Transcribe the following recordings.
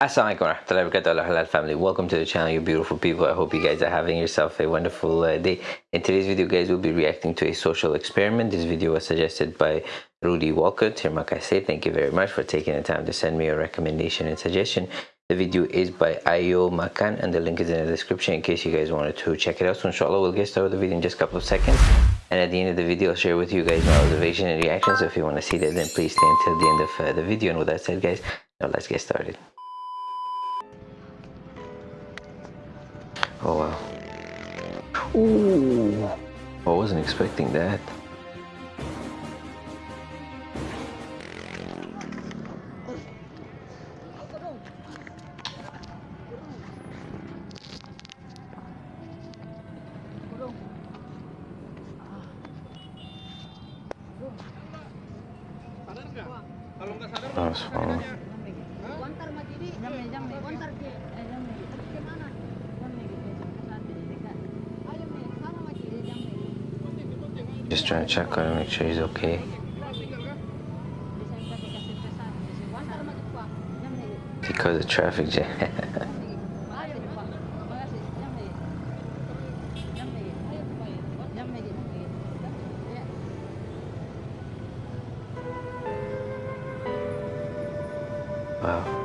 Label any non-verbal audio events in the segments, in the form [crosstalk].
Assalamualaikum warahmatullahi wabarakatuh halal family. Welcome to the channel you beautiful people. I hope you guys are having yourself a wonderful uh, day. In today's video guys we'll be reacting to a social experiment. This video was suggested by rudy walker. Kasih thank you very much for taking the time to send me a recommendation and suggestion. The video is by ayo makan and the link is in the description in case you guys wanted to check it out. So inshallah we'll get started with the video in just a couple of seconds. And at the end of the video i'll share with you guys my observation and reaction so if you want to see that then please stay until the end of uh, the video. And with that said guys now let's get started Oh wow. Ooh. I wasn't expecting that. Oh, Just trying to check on him, make sure he's okay. Because of traffic jam. [laughs] wow.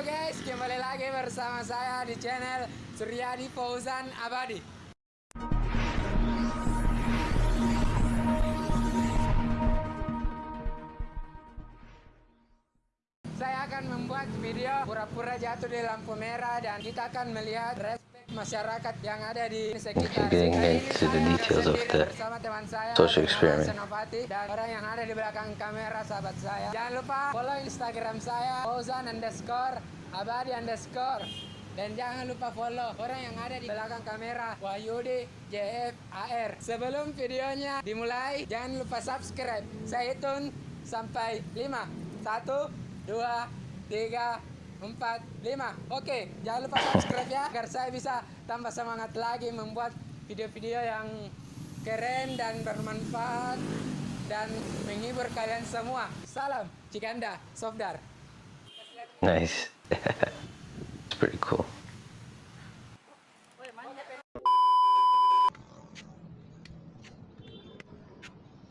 Guys, kembali lagi bersama saya di channel Suryadi Fauzan Abadi. Saya akan membuat video pura-pura jatuh di lampu merah dan kita akan melihat respek masyarakat yang ada di sekitar. Getting into the details of the social experiment. Dan orang yang ada di belakang kamera sahabat saya. Jangan lupa follow Instagram saya Fauzan underscore Abadi underscore dan jangan lupa follow orang yang ada di belakang kamera Wahyudi JFAR. Sebelum videonya dimulai, jangan lupa subscribe. Saya hitung sampai 5. 1 dua, tiga, empat, lima. Oke, jangan lupa subscribe ya agar saya bisa tambah semangat lagi membuat video-video yang keren dan bermanfaat dan menghibur kalian semua. Salam Cikanda, Sofdar. Nice. [laughs] it's pretty cool.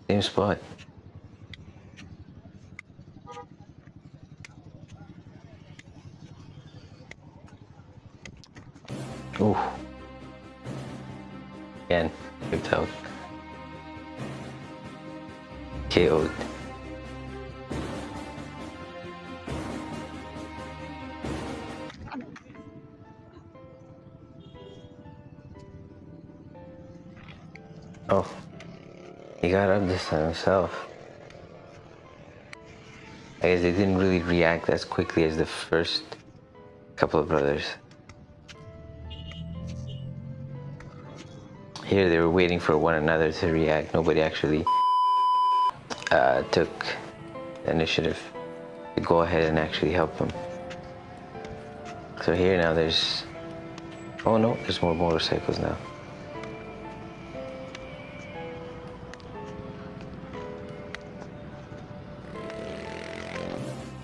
Same spot. Ooh. Again, whipped out. KO'd. Oh, he got up this time himself. I guess they didn't really react as quickly as the first couple of brothers. Here they were waiting for one another to react. Nobody actually uh, took the initiative to go ahead and actually help them. So here now there's, oh no, there's more motorcycles now.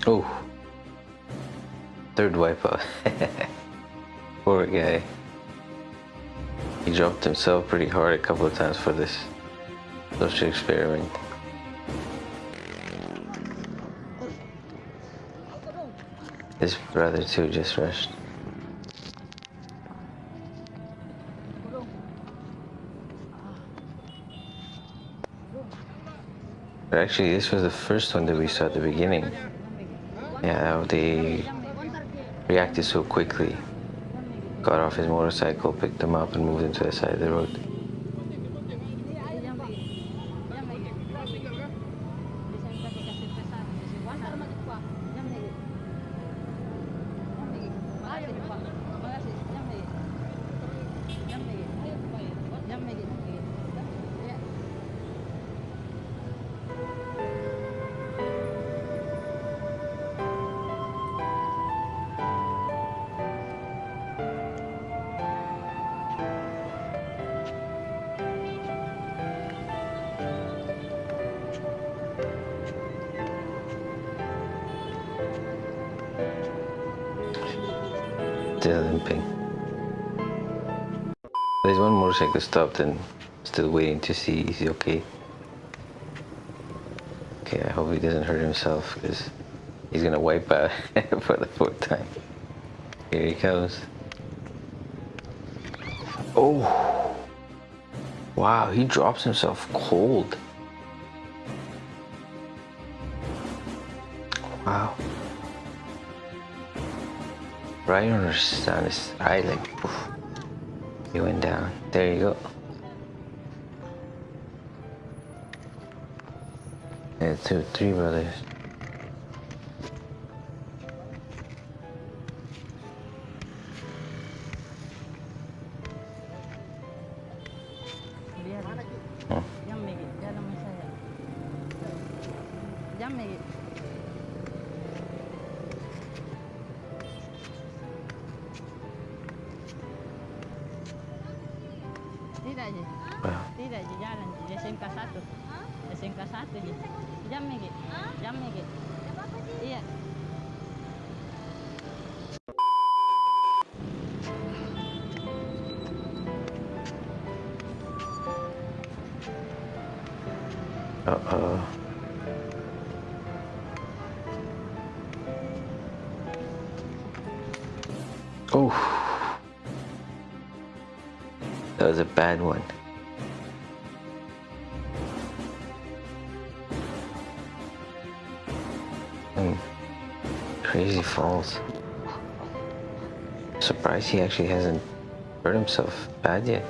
Oh, third wipeout. [laughs] Poor guy. He dropped himself pretty hard a couple of times for this social experiment. His brother too just rushed. But actually, this was the first one that we saw at the beginning. Yeah, they reacted so quickly got off his motorcycle, picked him up, and moved him to the side of the road. There's one motorcycle stopped and still waiting to see is he okay. Okay, I hope he doesn't hurt himself because he's gonna wipe out [laughs] for the fourth time. Here he comes. Oh! Wow, he drops himself cold. Wow. Right on his, on his eye, like, poof. He went down. There you go. Yeah, two, three brothers. Tidak je. Wow. Tidak je jalan je. SMK 1. SMK 1 je. Jam Megi. Jam Megi. Iya. Uh-oh. Oh. That was a bad one. Mm. Crazy falls. Surprised he actually hasn't hurt himself bad yet.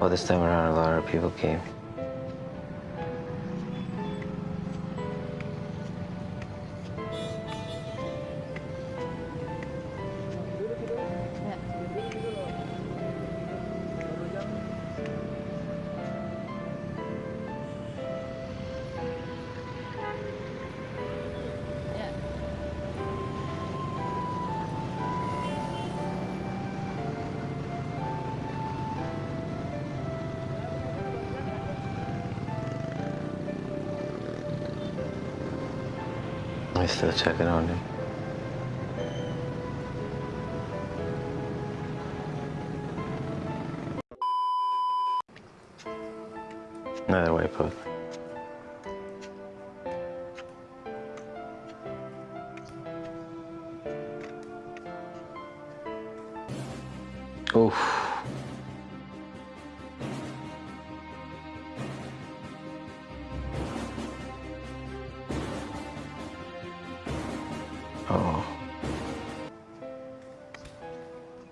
Well, this time around, a lot of people came. Still checking on him. Another wipeout. Oof.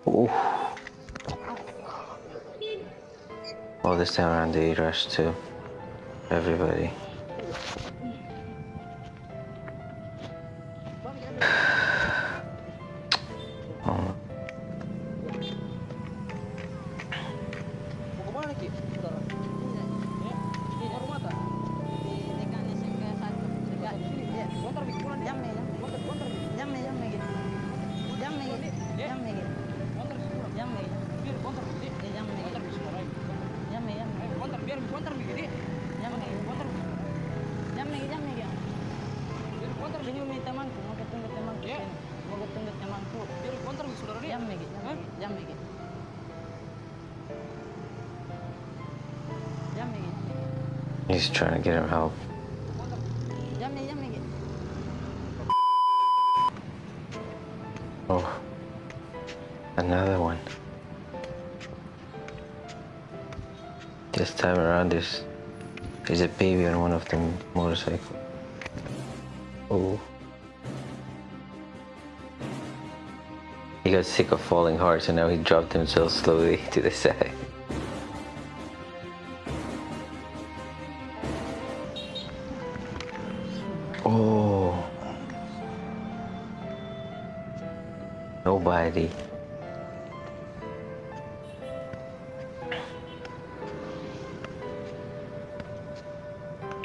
Oof. Well, this time around they rushed too. Everybody. He's trying to get him help. Oh. Another one. This time around there's there's a baby on one of the motorcycles. Oh. He got sick of falling hard, so now he dropped himself slowly [laughs] to the side.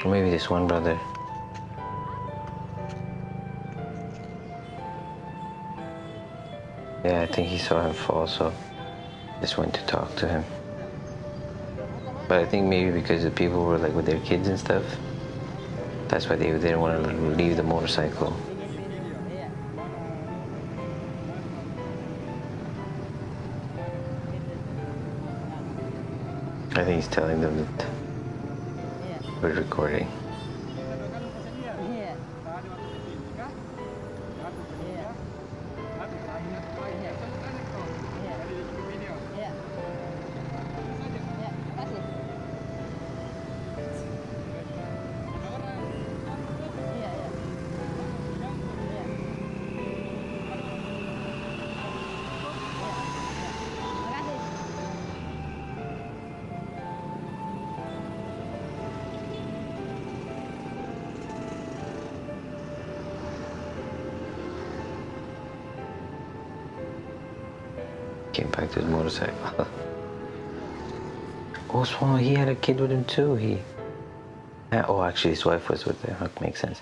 Or maybe this one brother. Yeah, I think he saw him fall, so just went to talk to him. But I think maybe because the people were like with their kids and stuff, that's why they didn't want to leave the motorcycle. I think he's telling them that we're recording. Came back to his motorcycle. [laughs] oh, Swallow, he had a kid with him too. He. Oh, actually, his wife was with him. That makes sense.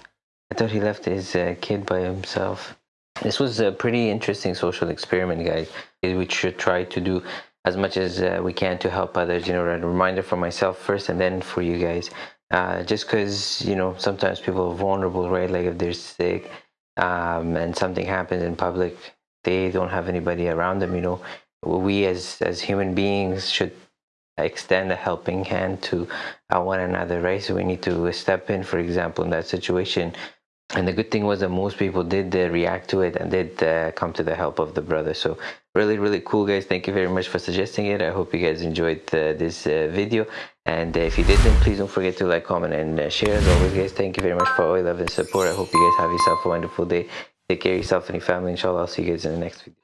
I thought he left his uh, kid by himself. This was a pretty interesting social experiment, guys. We should try to do as much as uh, we can to help others. You know, a reminder for myself first, and then for you guys. Uh, just because you know sometimes people are vulnerable, right? Like if they're sick um, and something happens in public, they don't have anybody around them. You know, we as as human beings should extend a helping hand to uh, one another, right? So we need to step in, for example, in that situation. And the good thing was that most people did uh, react to it and did uh, come to the help of the brother. So really, really cool, guys. Thank you very much for suggesting it. I hope you guys enjoyed uh, this uh, video. And uh, if you did, then please don't forget to like, comment, and share. As always, guys, thank you very much for all your love and support. I hope you guys have yourself a wonderful day. Take care of yourself and your family. Inshallah, I'll see you guys in the next video.